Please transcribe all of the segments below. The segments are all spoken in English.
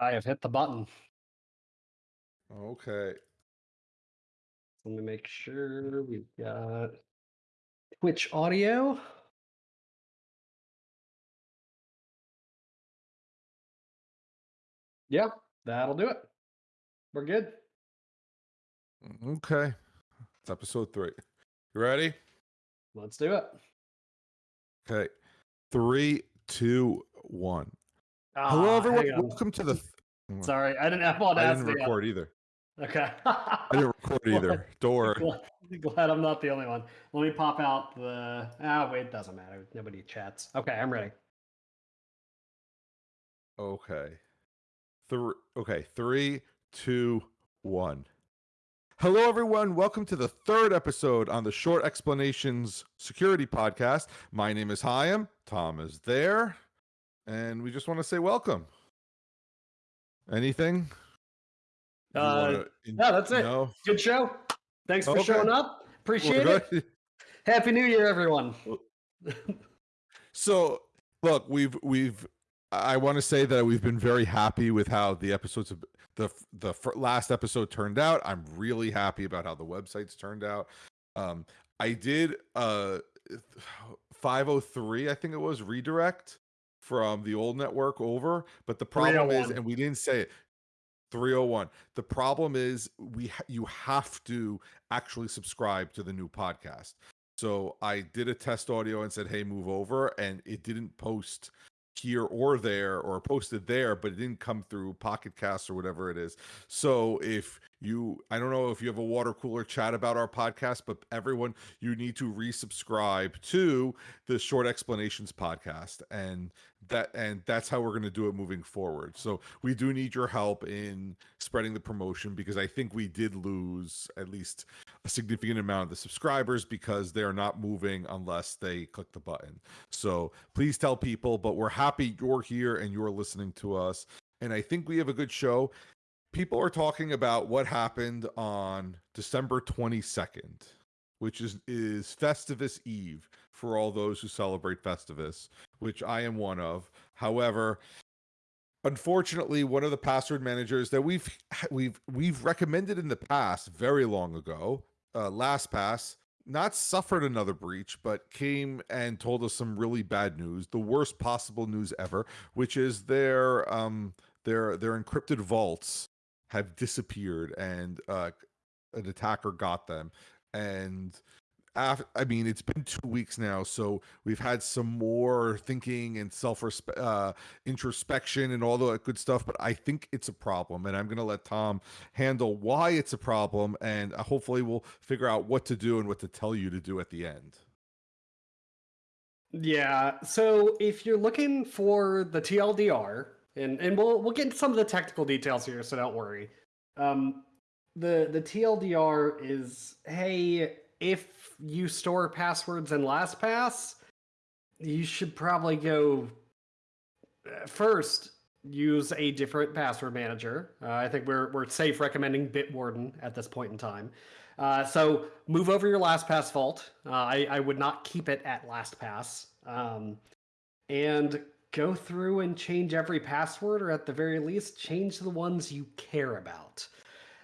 I have hit the button. Okay. Let me make sure we've got Twitch audio. Yeah, that'll do it. We're good. Mm, okay. It's episode three. You ready? Let's do it. Okay. Three, two, one. Ah, Hello, everyone. Welcome to the. Th- Sorry, I didn't have all I didn't record either. Okay. I didn't record either. Don't glad, glad I'm not the only one. Let me pop out the. Ah, wait, it doesn't matter. Nobody chats. Okay, I'm ready. Okay. Three. Okay. Three, two, one. Hello, everyone. Welcome to the third episode on the Short Explanations Security Podcast. My name is Hyam. Tom is there, and we just want to say welcome. Anything? Uh, in- no, that's it. No. Good show. Thanks for Okay. showing up. Appreciate it. good. Happy New Year, everyone. So, look, we've we've I want to say that we've been very happy with how the episodes of the the last episode turned out. I'm really happy about how the websites turned out. Um I did uh 503 I think it was redirect from the old network over, but the problem is oh and we didn't say it 301. The problem is we ha- you have to actually subscribe to the new podcast. So I did a test audio and said, "Hey, move over," and it didn't post here or there or posted there, but it didn't come through Pocket Cast or whatever it is. So if you, I don't know if you have a water cooler chat about our podcast, but everyone, you need to resubscribe to the Short Explanations podcast, and that and that's how we're going to do it moving forward. So we do need your help in spreading the promotion because I think we did lose at least a significant amount of the subscribers because they're not moving unless they click the button. So please tell people, but we're happy you're here and you're listening to us. And I think we have a good show. People are talking about what happened on December 22nd, which is is Festivus Eve for all those who celebrate Festivus, which I am one of. However, unfortunately one of the password managers that we've we've we've recommended in the past very long ago uh lastpass not suffered another breach but came and told us some really bad news the worst possible news ever which is their um their their encrypted vaults have disappeared and uh an attacker got them and af- I mean, it's been two weeks now, so we've had some more thinking and self uh, introspection and all that good stuff. But I think it's a problem, and I'm going to let Tom handle why it's a problem, and uh, hopefully we'll figure out what to do and what to tell you to do at the end. Yeah. So if you're looking for the TLDR, and and we'll we'll get into some of the technical details here, so don't worry. Um, the the TLDR is hey, if you store passwords in LastPass, you should probably go uh, first use a different password manager. Uh, I think we're we're safe recommending Bitwarden at this point in time. Uh, so move over your LastPass vault. Uh, I, I would not keep it at LastPass. Um, and go through and change every password, or at the very least, change the ones you care about.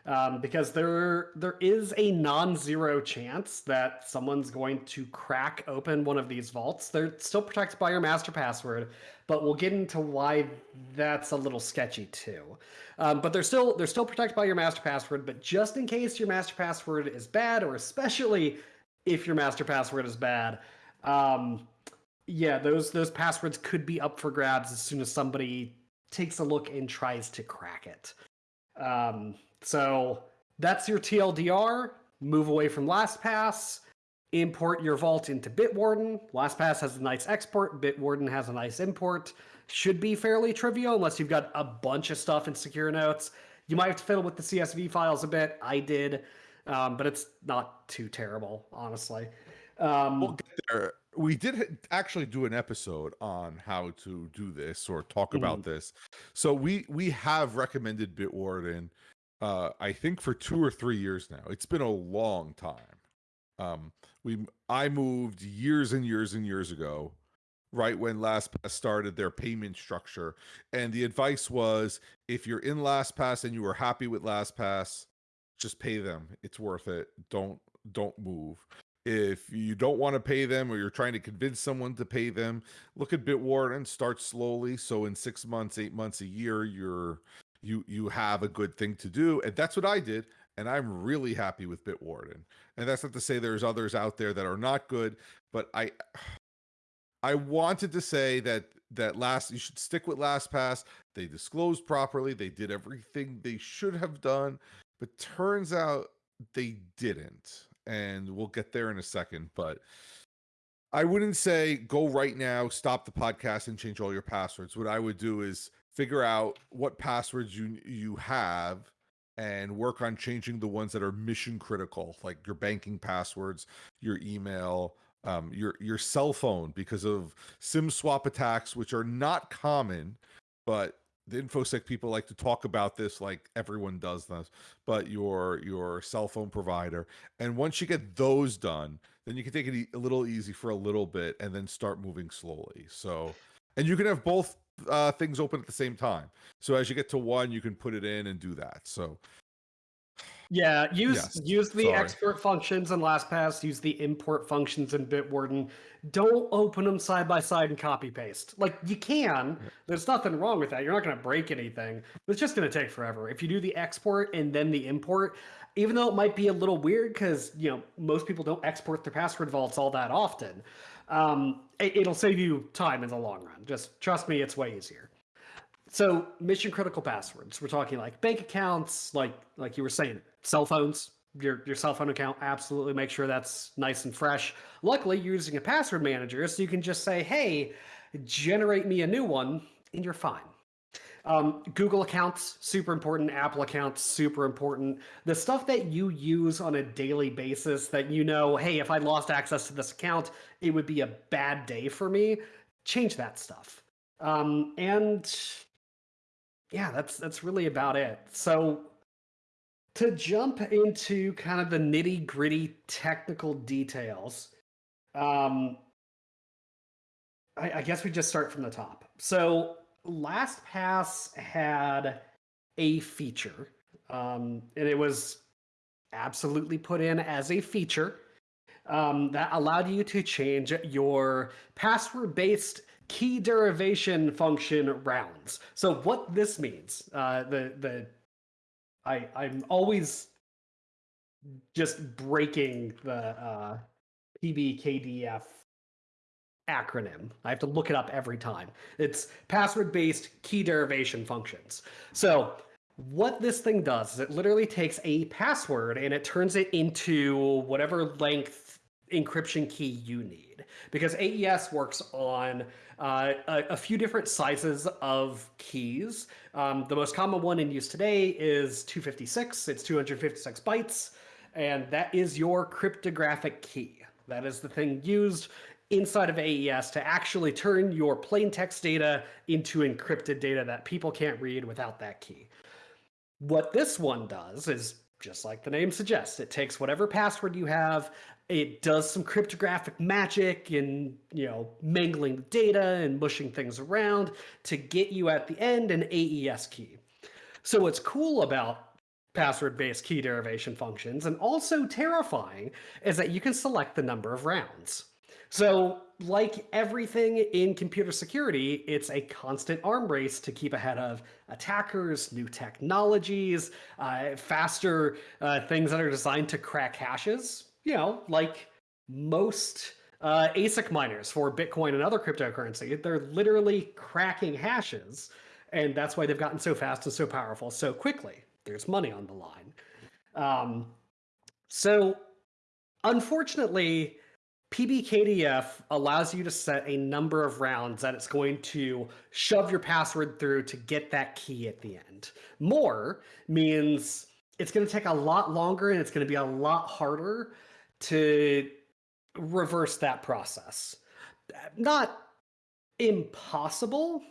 Um, because there there is a non-zero chance that someone's going to crack open one of these vaults. They're still protected by your master password, but we'll get into why that's a little sketchy too. Um, but they're still they're still protected by your master password. But just in case your master password is bad, or especially if your master password is bad, um, yeah, those those passwords could be up for grabs as soon as somebody takes a look and tries to crack it. Um, so that's your TLDR. Move away from LastPass. Import your vault into Bitwarden. LastPass has a nice export. Bitwarden has a nice import. Should be fairly trivial unless you've got a bunch of stuff in secure notes. You might have to fiddle with the CSV files a bit. I did, um, but it's not too terrible, honestly. Um, We'll get there. We did actually do an episode on how to do this or talk about this. So we we have recommended Bitwarden uh I think for 2 or 3 years now. It's been a long time. Um we I moved years and years and years ago right when LastPass started their payment structure. And the advice was if you're in LastPass and you are happy with LastPass, just pay them. It's worth it. Don't don't move. If you don't want to pay them or you're trying to convince someone to pay them, look at Bitwarden, start slowly. So in six months, eight months, a year, you're you you have a good thing to do. And that's what I did. And I'm really happy with Bitwarden. And that's not to say there's others out there that are not good, but I I wanted to say that that last you should stick with LastPass. They disclosed properly. They did everything they should have done, but turns out they didn't and we'll get there in a second. But I wouldn't say go right now, stop the podcast, and change all your passwords. What I would do is figure out what passwords you you have and work on changing the ones that are mission critical, like your banking passwords, your email, um, your your cell phone, because of SIM swap attacks, which are not common, but the infosec people like to talk about this like everyone does this but your your cell phone provider and once you get those done then you can take it a little easy for a little bit and then start moving slowly. So and you can have both uh, things open at the same time. So as you get to one you can put it in and do that. So yeah, use yes. use the Sorry. export functions in LastPass. Use the import functions in Bitwarden. Don't open them side by side and copy paste. Like you can. There's nothing wrong with that. You're not going to break anything. It's just going to take forever. If you do the export and then the import, even though it might be a little weird because you know most people don't export their password vaults all that often, um, it, it'll save you time in the long run. Just trust me, it's way easier. So mission critical passwords. We're talking like bank accounts, like like you were saying, cell phones. Your your cell phone account. Absolutely make sure that's nice and fresh. Luckily, you're using a password manager, so you can just say, "Hey, generate me a new one," and you're fine. Um, Google accounts, super important. Apple accounts, super important. The stuff that you use on a daily basis that you know, hey, if I lost access to this account, it would be a bad day for me. Change that stuff. Um, and yeah, that's that's really about it. So to jump into kind of the nitty gritty technical details, um, I, I guess we just start from the top. So LastPass had a feature, um, and it was absolutely put in as a feature um, that allowed you to change your password based key derivation function rounds. So what this means, uh, the the I I'm always just breaking the uh, PBKDF acronym. I have to look it up every time. It's password based key derivation functions. So what this thing does is it literally takes a password and it turns it into whatever length encryption key you need because AES works on uh, a, a, few different sizes of keys. Um, the most common one in use today is 256. It's 256 bytes, and that is your cryptographic key. That is the thing used inside of AES to actually turn your plain text data into encrypted data that people can't read without that key. What this one does is just like the name suggests, it takes whatever password you have, it does some cryptographic magic and you know mangling data and mushing things around to get you at the end an AES key. So what's cool about password-based key derivation functions and also terrifying is that you can select the number of rounds. So like everything in computer security, it's a constant arm race to keep ahead of attackers, new technologies, uh, faster uh, things that are designed to crack hashes you know, like most uh, ASIC miners for Bitcoin and other cryptocurrency, they're literally cracking hashes. And that's why they've gotten so fast and so powerful so quickly. There's money on the line. Um, so, unfortunately, PBKDF allows you to set a number of rounds that it's going to shove your password through to get that key at the end. More means it's going to take a lot longer and it's going to be a lot harder to reverse that process. Not impossible,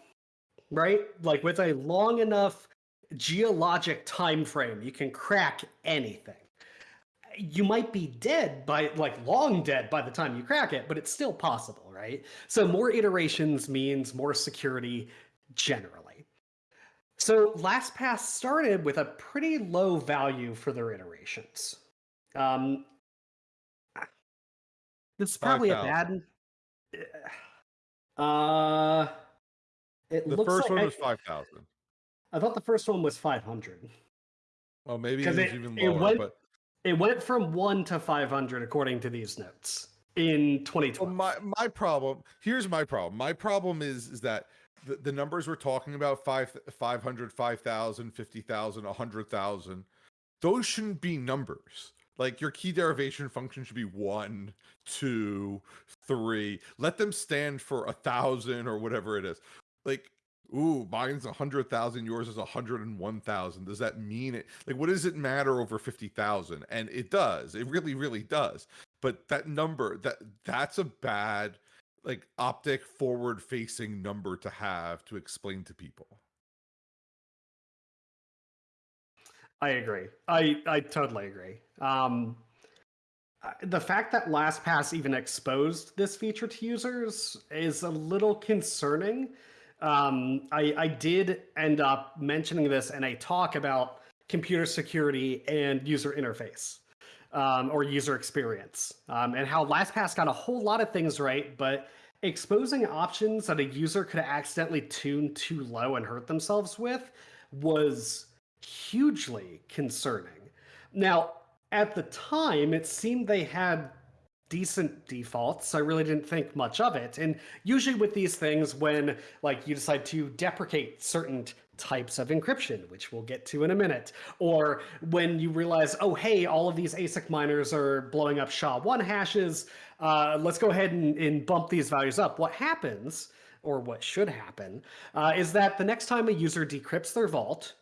right? Like with a long enough geologic time frame, you can crack anything. You might be dead by like long dead by the time you crack it, but it's still possible, right? So more iterations means more security generally. So LastPass started with a pretty low value for their iterations. Um, this is probably a bad. Uh, it the first like one I, was five thousand. I thought the first one was five hundred. Well, maybe it was it, even lower, it went, but it went from one to five hundred according to these notes in 2012. Well, my my problem here's my problem. My problem is is that the, the numbers we're talking about five 500 5000 50000 100000 those shouldn't be numbers like your key derivation function should be one two three let them stand for a thousand or whatever it is like ooh mine's a hundred thousand yours is a hundred and one thousand. Does that mean it like what does it matter over 50000 and it does it really really does. But that number that that's a bad like optic forward facing number to have to explain to people. I agree. I i totally agree. Um the fact that lastpass even exposed this feature to users is a little concerning um, I, I did end up mentioning this in a talk about computer security and user interface um, or user experience, um, and how LastPass got a whole lot of things right, but exposing options that a user could accidentally tune too low and hurt themselves with was hugely concerning. Now, at the time, it seemed they had decent defaults. I really didn't think much of it. And usually with these things, when like you decide to deprecate certain types of encryption, which we'll get to in a minute. Or when you realize, oh, hey, all of these ASIC miners are blowing up SHA-1 hashes, uh, let's go ahead and, and, bump these values up. What happens, or what should happen, uh, is that the next time a user decrypts their vault,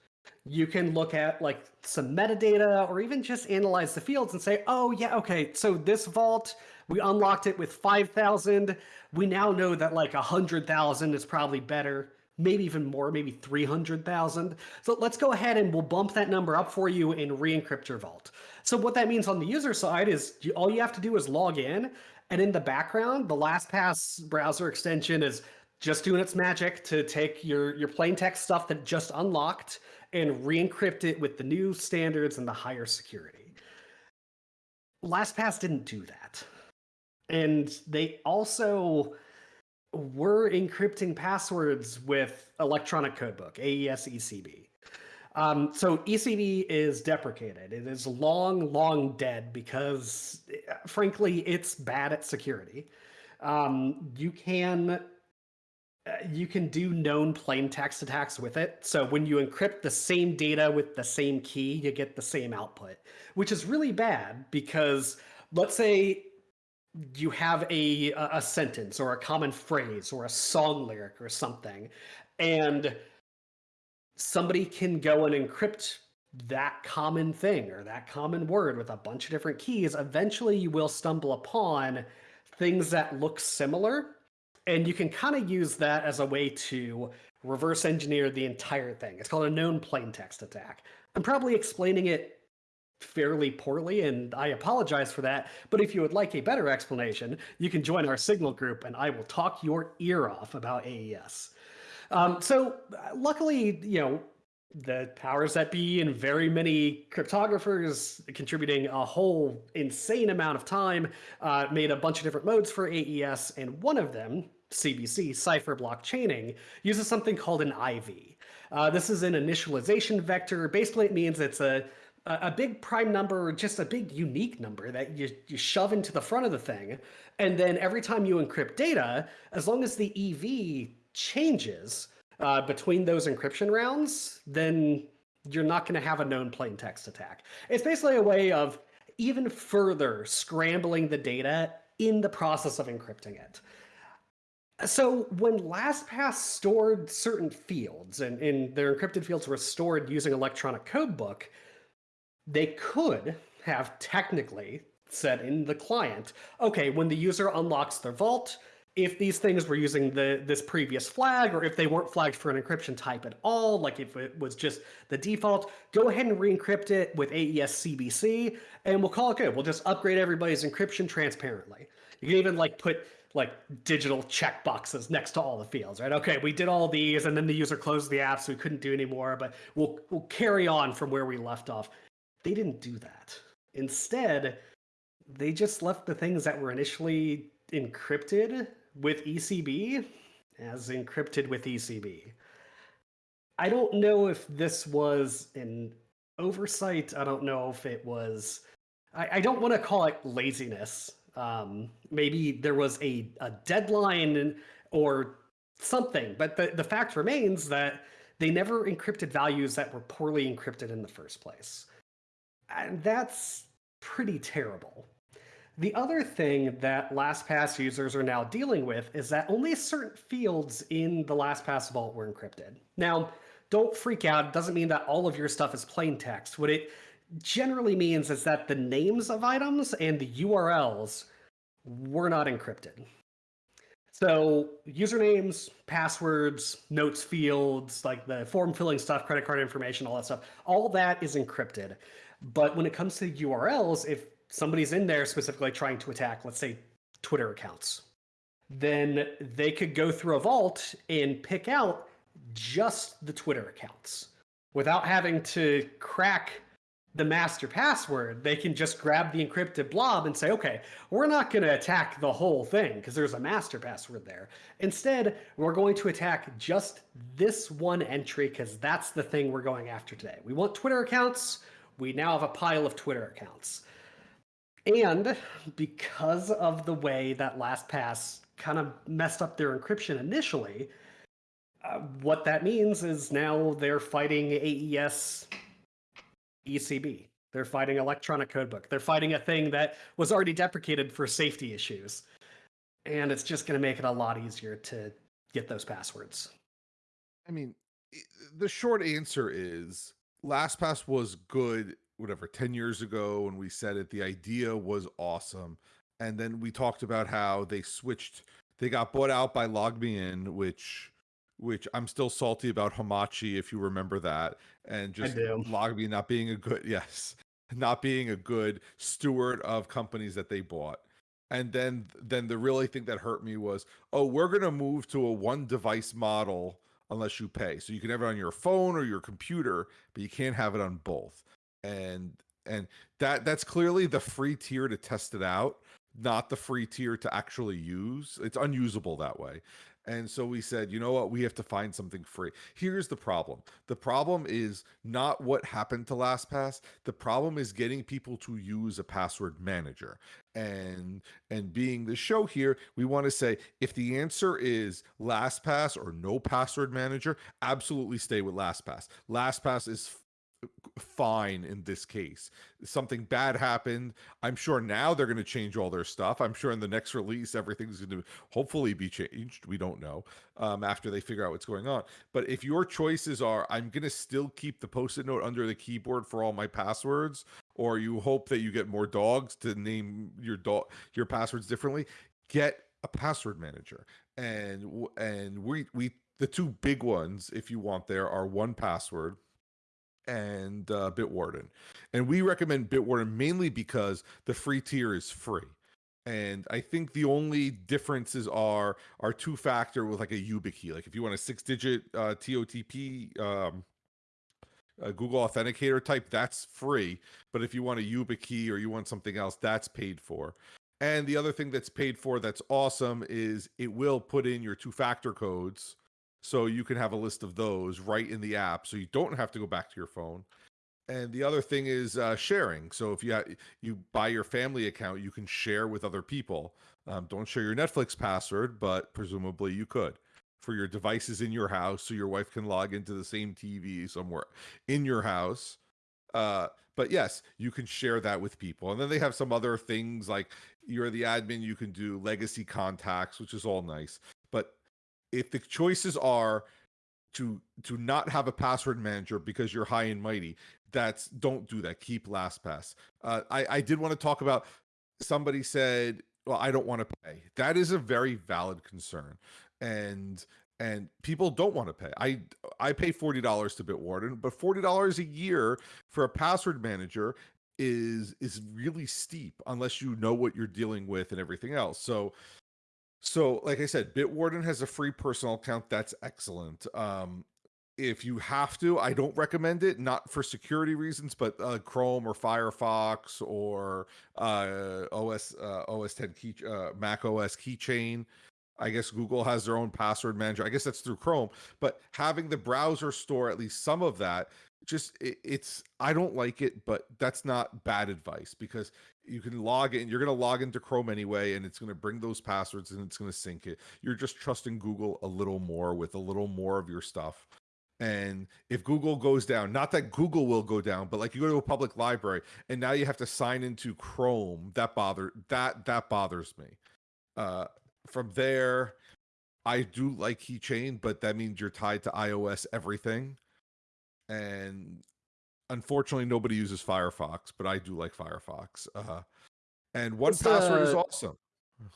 you can look at like some metadata or even just analyze the fields and say, oh, yeah, okay, so this vault, we unlocked it with 5,000. We now know that like 100,000 is probably better maybe even more, maybe 300,000. So let's go ahead and we'll bump that number up for you and re-encrypt your vault. So what that means on the user side is you, all you have to do is log in and in the background, the LastPass browser extension is just doing its magic to take your, your plain text stuff that just unlocked and re-encrypt it with the new standards and the higher security. LastPass didn't do that. And they also we're encrypting passwords with electronic codebook, AES ECB. Um, so ECB is deprecated. It is long, long dead because, frankly, it's bad at security. Um, you can Uh, you can do known plain text attacks with it. So when you encrypt the same data with the same key, you get the same output, which is really bad because let's say you have a a sentence or a common phrase or a song lyric or something and somebody can go and encrypt that common thing or that common word with a bunch of different keys eventually you will stumble upon things that look similar and you can kind of use that as a way to reverse engineer the entire thing it's called a known plaintext attack i'm probably explaining it fairly poorly, and I apologize for that. But if you would like a better explanation, you can join our Signal group, and I will talk your ear off about AES. Um, so, luckily, you know, the powers that be and very many cryptographers contributing a whole insane amount of time uh, made a bunch of different modes for AES, and one of them, CBC, cipher block chaining, uses something called an IV. Uh, this is an initialization vector. Basically, it means it's a a big prime number, or just a big unique number that you, you shove into the front of the thing. And then every time you encrypt data, as long as the IV changes uh, between those encryption rounds, then you're not going to have a known plain text attack. It's basically a way of even further scrambling the data in the process of encrypting it. So when LastPass stored certain fields and, and their encrypted fields were stored using electronic codebook, they could have technically said in the client, okay, when the user unlocks their vault, if these things were using the this previous flag or if they weren't flagged for an encryption type at all, like if it was just the default, go ahead and re-encrypt it with AES CBC and we'll call it good. We'll just upgrade everybody's encryption transparently. You can even like put like digital check boxes next to all the fields, right? Okay, we did all these, and then the user closed the app, so we couldn't do anymore. But we'll we'll carry on from where we left off. They didn't do that. Instead, they just left the things that were initially encrypted with ECB as encrypted with ECB. I don't know if this was an oversight. I don't know if it was. I, I don't want to call it laziness. Um, maybe there was a, a deadline or something, but the, the fact remains that they never encrypted values that were poorly encrypted in the first place. And that's pretty terrible. The other thing that LastPass users are now dealing with is that only certain fields in the LastPass vault were encrypted. Now, don't freak out. It doesn't mean that all of your stuff is plain text. What it generally means is that the names of items and the URLs were not encrypted. So usernames, passwords, notes fields, like the form filling stuff, credit card information, all that stuff, all that is encrypted. But when it comes to URLs, if somebody's in there specifically trying to attack, let's say, Twitter accounts, then they could go through a vault and pick out just the Twitter accounts without having to crack the master password. They can just grab the encrypted blob and say, okay, we're not going to attack the whole thing because there's a master password there. Instead, we're going to attack just this one entry because that's the thing we're going after today. We want Twitter accounts. We now have a pile of Twitter accounts. And because of the way that LastPass kind of messed up their encryption initially, uh, what that means is now they're fighting AES ECB. They're fighting electronic codebook. They're fighting a thing that was already deprecated for safety issues. And it's just going to make it a lot easier to get those passwords. I mean, the short answer is LastPass was good whatever 10 years ago when we said it the idea was awesome. And then we talked about how they switched they got bought out by LogMeIn which which i'm still salty about hamachi if you remember that and just LogMeIn not being a good yes not being a good steward of companies that they bought. And then then the really thing that hurt me was oh we're going to move to a one device model unless you pay. So you can have it on your phone or your computer but you can't have it on both and and that that's clearly the free tier to test it out not the free tier to actually use. It's unusable that way. And so we said you know what? We have to find something free. Here's the problem. The problem is not what happened to lastpass. The problem is getting people to use a password manager. And and being the show here we want to say if the answer is lastpass or no password manager absolutely stay with lastpass. Lastpass is fine in this case. Something bad happened. I'm sure now they're going to change all their stuff. I'm sure in the next release, everything's going to hopefully be changed. We don't know um, after they figure out what's going on. But if your choices are, I'm going to still keep the post it note under the keyboard for all my passwords, or you hope that you get more dogs to name your dog your passwords differently, get a password manager. And and we we the two big ones, if you want, there are 1Password and uh, Bitwarden. And we recommend Bitwarden mainly because the free tier is free. And I think the only differences are are two factor with like a YubiKey. Like if you want a six digit uh, TOTP um, a Google Authenticator type, that's free. But if you want a YubiKey or you want something else, that's paid for. And the other thing that's paid for that's awesome is it will put in your two factor codes so you can have a list of those right in the app so you don't have to go back to your phone. And the other thing is uh, sharing. So if you ha- you buy your family account, you can share with other people. Um, don't share your Netflix password, but presumably you could for your devices in your house, so your wife can log into the same TV somewhere in your house. Uh, but yes, you can share that with people. And then they have some other things like you're the admin, you can do legacy contacts, which is all nice. If the choices are to to not have a password manager because you're high and mighty that's don't do that. Keep lastpass. Uh, i i did want to talk about somebody said well i don't want to pay. That is a very valid concern. And and people don't want to pay. I i pay $40 to bitwarden but $40 a year for a password manager is is really steep unless you know what you're dealing with and everything else. So So, like I said, Bitwarden has a free personal account. That's excellent. Um, if you have to, I don't recommend it, not for security reasons, but uh, Chrome or Firefox or uh, OS uh, OS 10 key uh, Mac OS keychain. I guess Google has their own password manager. I guess that's through Chrome, but having the browser store at least some of that, just it, it's I don't like it, but that's not bad advice because you can log in. You're going to log into Chrome anyway, and it's going to bring those passwords and it's going to sync it. You're just trusting Google a little more with a little more of your stuff. And if Google goes down, not that Google will go down, but like you go to a public library and now you have to sign into Chrome, that bother that that bothers me. Uh, from there, I do like Keychain, but that means you're tied to iOS everything. And unfortunately, nobody uses Firefox, but I do like Firefox. Uh, and 1Password is awesome.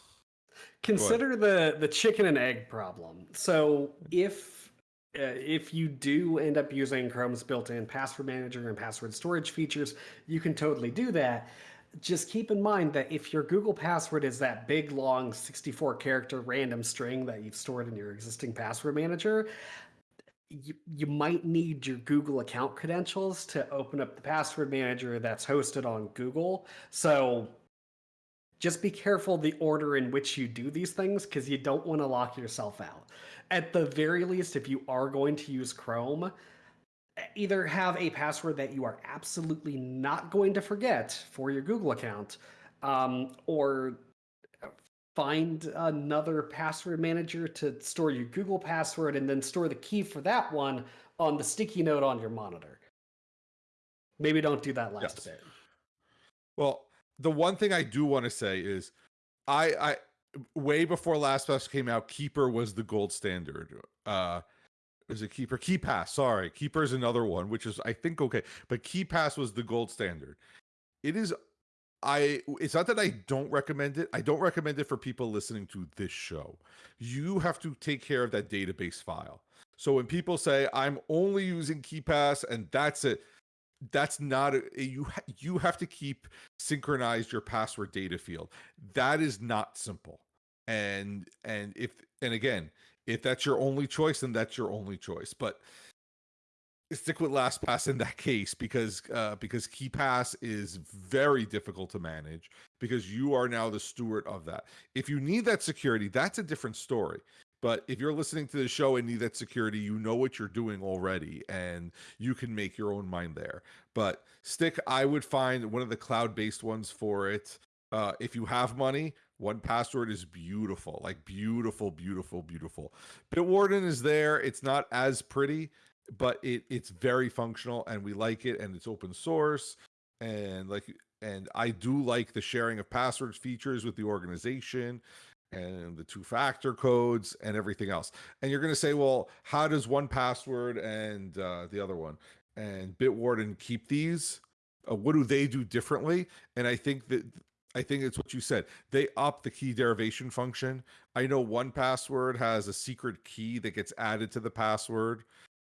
Consider the the chicken and egg problem. So if uh, if you do end up using Chrome's built-in password manager and password storage features, you can totally do that. Just keep in mind that if your Google password is that big, long 64 character random string that you've stored in your existing password manager, you, you might need your Google account credentials to open up the password manager that's hosted on Google. So just be careful the order in which you do these things because you don't want to lock yourself out at the very least, if you are going to use Chrome, either have a password that you are absolutely not going to forget for your Google account, um, or find another password manager to store your Google password and then store the key for that one on the sticky note on your monitor. Maybe don't do that last yes. bit. Well, the one thing I do want to say is I I way before LastPass came out, Keeper was the gold standard. Uh is it Keeper? KeePass, sorry. Keeper is another one, which is I think okay, but KeePass was the gold standard. It is I it's not that I don't recommend it. I don't recommend it for people listening to this show. You have to take care of that database file. So when people say I'm only using KeePass and that's it, that's not a, you you have to keep synchronized your password data field that is not simple and and if and again if that's your only choice then that's your only choice but stick with lastpass in that case because uh because KeePass is very difficult to manage because you are now the steward of that if you need that security that's a different story but if you're listening to the show and need that security, you know what you're doing already and you can make your own mind there. But Stick, I would find one of the cloud based ones for it. Uh, if you have money, 1Password is beautiful, like beautiful, beautiful, beautiful. Bitwarden is there. It's not as pretty, but it it's very functional and we like it and it's open source and like and I do like the sharing of passwords features with the organization and the two factor codes and everything else. And you're going to say, well, how does 1Password and uh, the other one and Bitwarden keep these? Uh, what do they do differently? And I think that I think it's what you said. They up the key derivation function. I know 1Password has a secret key that gets added to the password.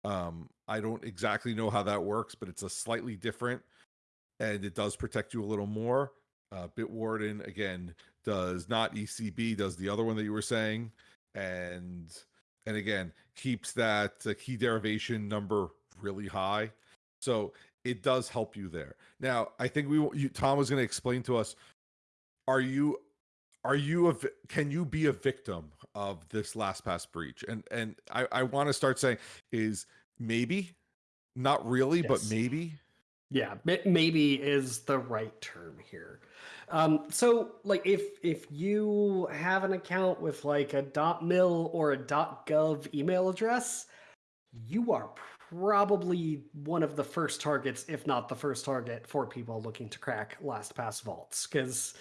Um, I don't exactly know how that works, but it's a slightly different and it does protect you a little more. Uh, Bitwarden again does not ECB, does the other one that you were saying, and and again keeps that uh, key derivation number really high. So it does help you there. Now, I think we you, Tom was going to explain to us: Are you are you a can you be a victim of this last LastPass breach? And and I I want to start saying is maybe, not really, yes. but maybe. Yeah, maybe is the right term here. Um, so like if if you have an account with like a .dot .mil or a .dot .gov email address, you are probably one of the first targets, if not the first target, for people looking to crack LastPass vaults, because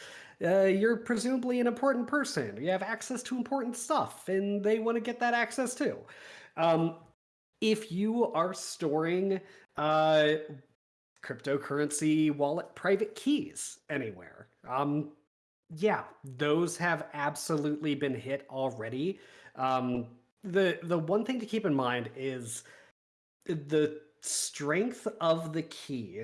uh, you're presumably an important person. You have access to important stuff, and they want to get that access too. Um, if you are storing uh, cryptocurrency wallet private keys anywhere. Um, yeah, those have absolutely been hit already. Um, the the one thing to keep in mind is the strength of the key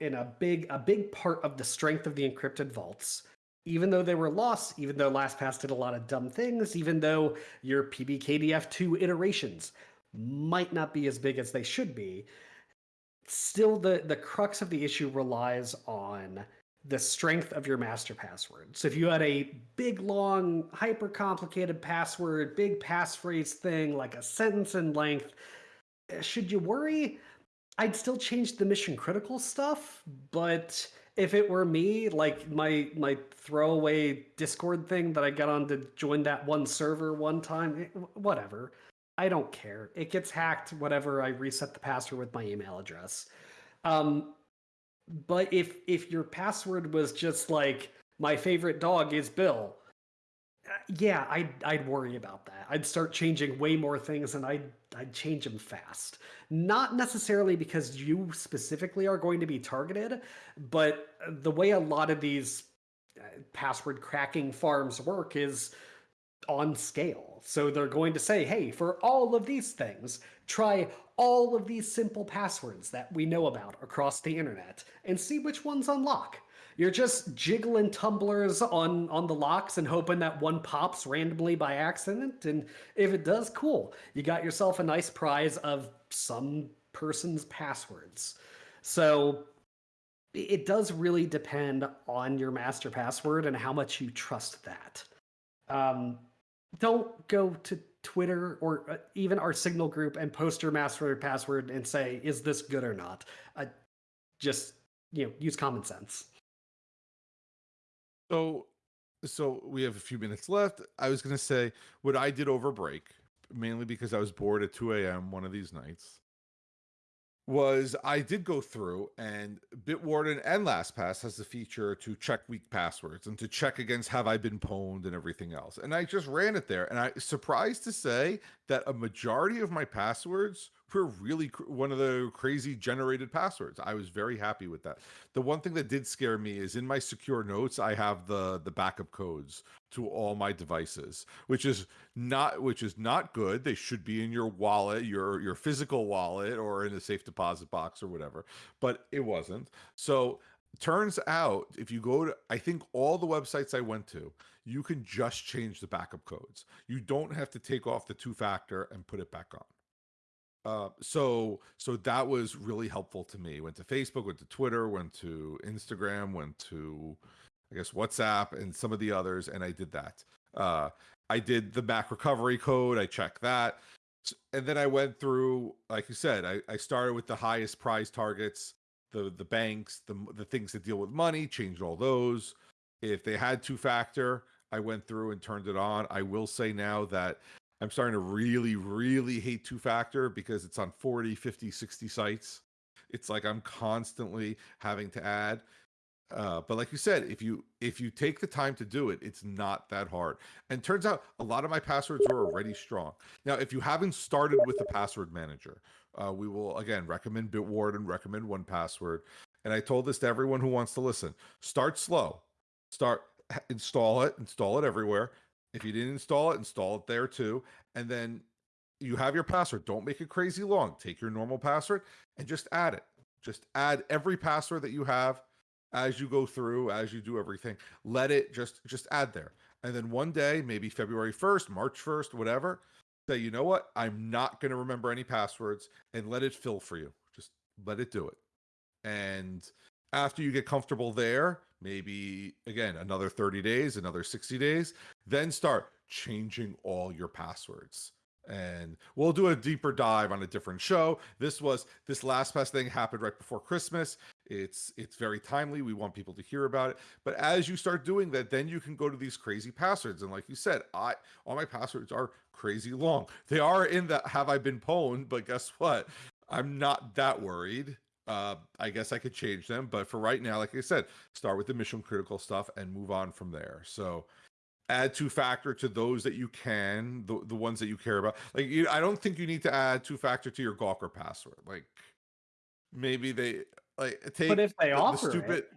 in a big a big part of the strength of the encrypted vaults even though they were lost, even though LastPass did a lot of dumb things, even though your PBKDF2 iterations might not be as big as they should be, still the, the crux of the issue relies on the strength of your master password. So if you had a big, long, hyper complicated password, big passphrase thing, like a sentence in length, eh, should you worry? I'd still change the mission critical stuff, but if it were me, like my my throwaway Discord thing that I got on to join that one server one time, eh, whatever. I don't care. It gets hacked whatever I reset the password with my email address. Um, but if if your password was just like my favorite dog is Bill, uh, yeah, I'd I'd worry about that. I'd start changing way more things, and I'd I'd change them fast. Not necessarily because you specifically are going to be targeted, but the way a lot of these uh, password cracking farms work is on scale. So they're going to say, hey, for all of these things, try all of these simple passwords that we know about across the internet and see which ones unlock. You're just jiggling tumblers on, on the locks and hoping that one pops randomly by accident. And if it does, cool. You got yourself a nice prize of some person's passwords. So it does really depend on your master password and how much you trust that. Um, don't go to Twitter or uh, even our Signal group and post your master password and say, "Is this good or not?" Uh, just you know, use common sense. So, so we have a few minutes left. I was going to say what I did over break, mainly because I was bored at 2 a.m. one of these nights was I did go through and Bitwarden and LastPass has the feature to check weak passwords and to check against have I been pwned and everything else. And I just ran it there and I surprised to say that a majority of my passwords were really cr- one of the crazy generated passwords. I was very happy with that. The one thing that did scare me is in my secure notes I have the the backup codes to all my devices, which is not which is not good. They should be in your wallet, your your physical wallet or in a safe deposit box or whatever, but it wasn't. So turns out if you go to i think all the websites i went to you can just change the backup codes you don't have to take off the two factor and put it back on uh, so so that was really helpful to me. Went to Facebook, went to Twitter, went to Instagram, went to I guess WhatsApp and some of the others, and I did that. Uh, I did the Mac recovery code. I checked that, and then I went through, like you said, I, I started with the highest prize targets, the the banks, the the things that deal with money, changed all those. If they had two factor, I went through and turned it on. I will say now that I'm starting to really, really hate two factor because it's on 40, 50, 60 sites. It's like I'm constantly having to add. Uh, but like you said, if you if you take the time to do it, it's not that hard. And turns out a lot of my passwords are already strong. Now, if you haven't started with the password manager, uh, we will again recommend Bitwarden, and recommend 1Password. And I told this to everyone who wants to listen: start slow, start install it, install it everywhere, if you didn't install it, install it there too. And then you have your password. Don't make it crazy long. Take your normal password and just add it. Just add every password that you have as you go through, as you do everything. Let it just just add there. And then one day, maybe February 1st, March 1st, whatever, say, you know what? I'm not going to remember any passwords and let it fill for you. Just let it do it. And after you get comfortable there, maybe again another 30 days, another 60 days, then start changing all your passwords. And we'll do a deeper dive on a different show. This was this last LastPass thing happened right before Christmas. It's it's very timely. We want people to hear about it. But as you start doing that, then you can go to these crazy passwords. And like you said, I all my passwords are crazy long. They are in the have I been pwned, but guess what? I'm not that worried uh, I guess I could change them, but for right now, like I said, start with the mission critical stuff and move on from there. So add two factor to those that you can, the, the ones that you care about. Like you, I don't think you need to add two factor to your Gawker password. Like maybe they like take but if they the, offer the stupid, it.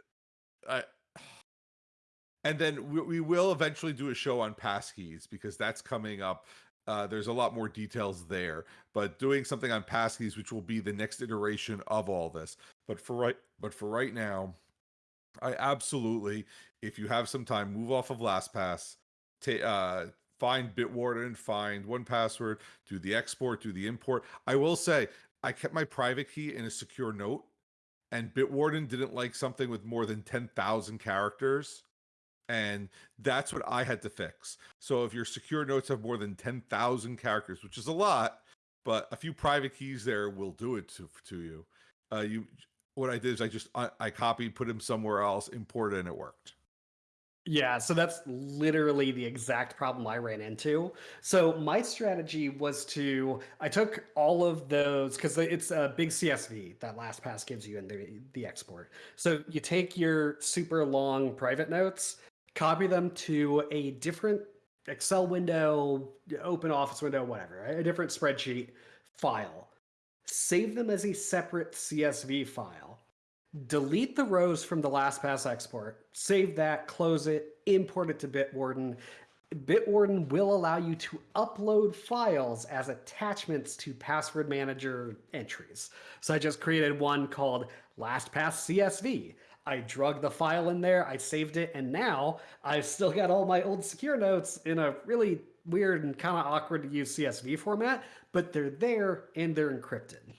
I, and then we, we will eventually do a show on passkeys because that's coming up uh, there's a lot more details there, but doing something on passkeys, which will be the next iteration of all this. But for right, but for right now, I absolutely, if you have some time, move off of LastPass, ta- uh, find Bitwarden, find 1Password, do the export, do the import. I will say, I kept my private key in a secure note, and Bitwarden didn't like something with more than 10,000 characters. And that's what I had to fix. So if your secure notes have more than 10,000 characters, which is a lot, but a few private keys there will do it to, to you. Uh, you what I did is I just I, I copied, put him somewhere else, imported, and it worked. Yeah, so that's literally the exact problem I ran into. So my strategy was to I took all of those because it's a big CSV that LastPass gives you in the the export. So you take your super long private notes, copy them to a different Excel window, open office window, whatever, a different spreadsheet file. Save them as a separate CSV file delete the rows from the LastPass export, save that, close it, import it to Bitwarden. Bitwarden will allow you to upload files as attachments to password manager entries. So I just created one called LastPass CSV. I drug the file in there, I saved it, and now I've still got all my old secure notes in a really weird and kind of awkward to use CSV format, but they're there and they're encrypted.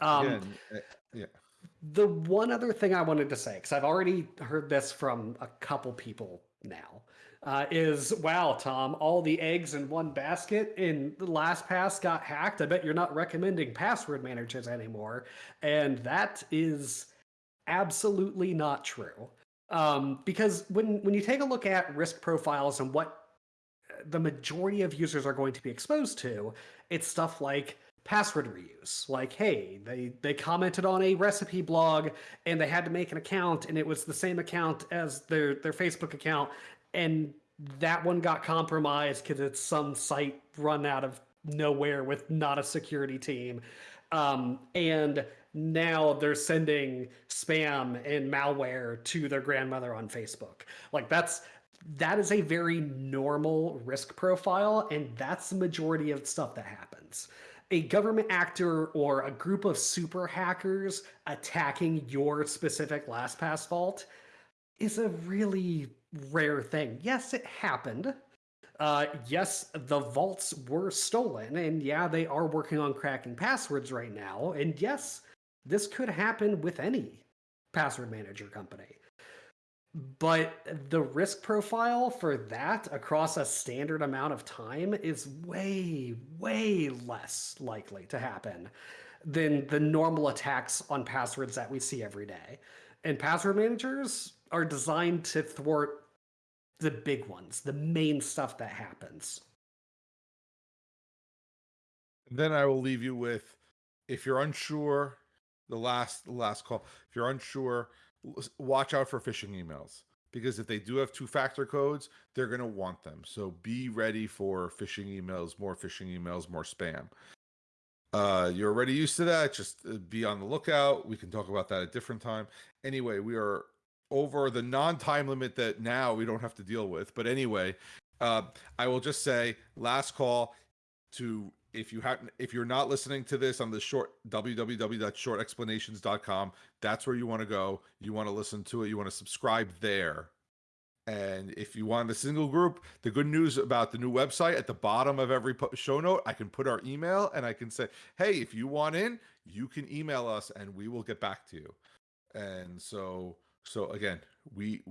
Um, eh, yeah. The one other thing I wanted to say, because I've already heard this from a couple people now, uh, is wow, Tom, all the eggs in one basket in LastPass got hacked. I bet you're not recommending password managers anymore. And that is absolutely not true. Um, because when, when you take a look at risk profiles and what the majority of users are going to be exposed to, it's stuff like password reuse. Like, hey, they they commented on a recipe blog and they had to make an account and it was the same account as their their Facebook account and that one got compromised because it's some site run out of nowhere with not a security team. Um, and now they're sending spam and malware to their grandmother on Facebook. Like that's that is a very normal risk profile, and that's the majority of stuff that happens a government actor or a group of super hackers attacking your specific LastPass vault is a really rare thing. Yes, it happened. Uh, yes, the vaults were stolen, and yeah, they are working on cracking passwords right now. And yes, this could happen with any password manager company. But the risk profile for that across a standard amount of time is way, way less likely to happen than the normal attacks on passwords that we see every day. And password managers are designed to thwart the big ones, the main stuff that happens. Then I will leave you with if you're unsure, the last the last call, if you're unsure watch out for phishing emails because if they do have two factor codes, they're going to want them. So be ready for phishing emails, more phishing emails, more spam. Uh, you're already used to that. Just uh, be on the lookout. We can talk about that at a different time. Anyway, we are over the non time limit that now we don't have to deal with. But anyway, uh, I will just say last call to if you have if you're not listening to this on the short www.shortexplanations.com that's where you want to go. You want to listen to it. You want to subscribe there. And if you want a single group the good news about the new website at the bottom of every show note i can put our email and i can say hey if you want in you can email us and we will get back to you. And so so again we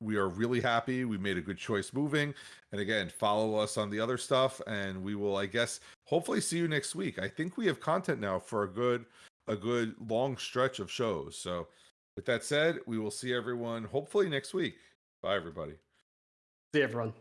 we are really happy. We made a good choice moving. And again, follow us on the other stuff and we will I guess hopefully see you next week. I think we have content now for a good a good long stretch of shows. So with that said, we will see everyone hopefully next week. Bye everybody. See everyone.